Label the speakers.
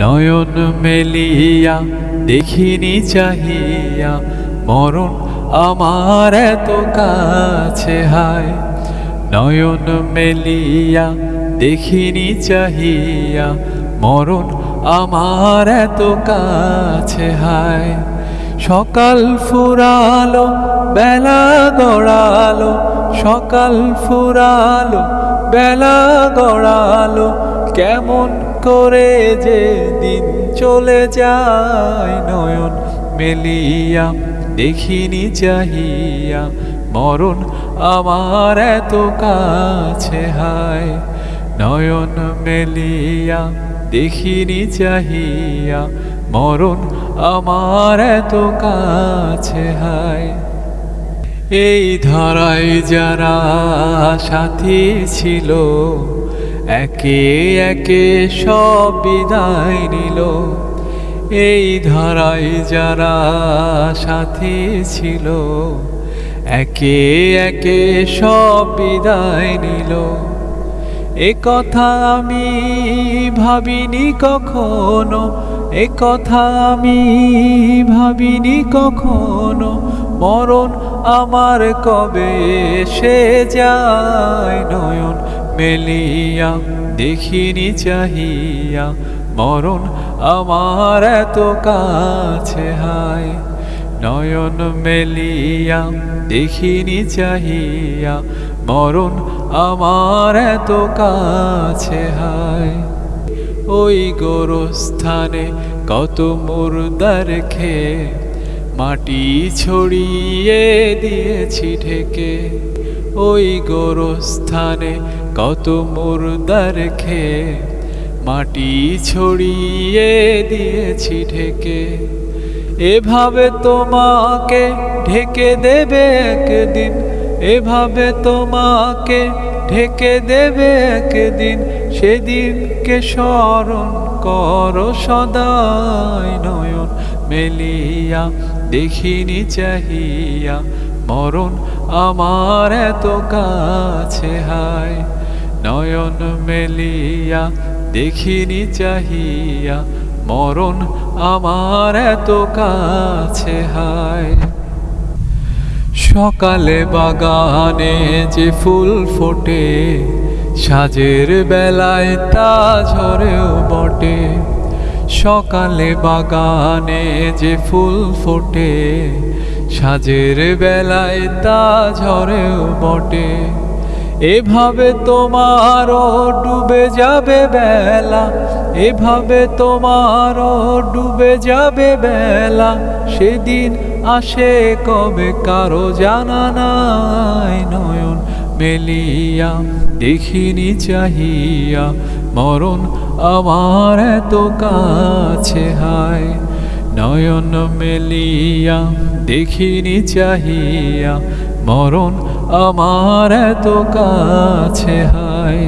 Speaker 1: নয়ন মেলিয়া দেখিনি চাহিয়া, মরণ আমার এত কাছে হায়। নয়ন মেলিয়া দেখিনি চাহিয়া, মরণ আমার এত কাছে হায়। সকাল ফুরালো, বেলা গড়ালো, সকাল ফুরালো, বেলা গড়ালো কেমন করে যে দিন চলে যায় নয়ন মেলিয়া, দেখিনি চাহিয়া, মরণ আমার এত কাছে হায়। নয়ন মেলিয়া, দেখিনি চাহিয়া, মরণ আমার এত কাছে হায়। এই ধরায় যারা সাথী ছিল একে একে সব বিদায় নিল। এই ধরায় যারা সাথী ছিল, একে একে সব বিদায় নিল। এ কথা আমি ভাবিনি কখনো, এ কথা আমি ভাবিনি কখনো। মরণ আমার কবে সে যায় নয়ন মেলিয়া, দেখিনি চাহিয়া, মরণ আমার এত কাছে হায়। নয়ন মেলিয়া, দেখিনি চাহিয়া, মরণ আমার এত কাছে হায়। ওই গোরস্থানে কত মুর্দার খেয়ে মাটি ছড়িয়ে দিয়েছি ঢেকে। ওই গোরস্থানে কত মুর্দার খেয়ে মাটি ছড়িয়ে দিয়েছি ঢেকে। এভাবে তোমাকে ঢেকে দেবে একদিন, এভাবে তোমাকে ঢেকে দেবে একদিন, সেদিনকে স্মরণ কর সদাই নয়ন, মেলিয়া দেখিনি চাহিয়া, মরণ আমার এত কাছে হায়। নয়ন মেলিয়া, দেখিনি চাহিয়া, মরণ আমার এত কাছে, হায়। সকালে বাগানে যে ফুল ফোটে, সাজের বেলায় তা ঝরেও বটে। সকালে বাগানে যে ফুল ফোটে, সাজের বেলায় তা ঝরেও বটে। এভাবে তোমারও ডুবে যাবে বেলা, এভাবে তোমারও ডুবে যাবে বেলা। সেদিন আসে কবে কারও জানা নাই নয়ন মেলিয়া, দেখিনি চাহিয়া, মরণ আমার এত কাছে হায়। নয়ন মেলিয়া দেখিনি চাহিয়া মরণ আমার এত কাছে হায়।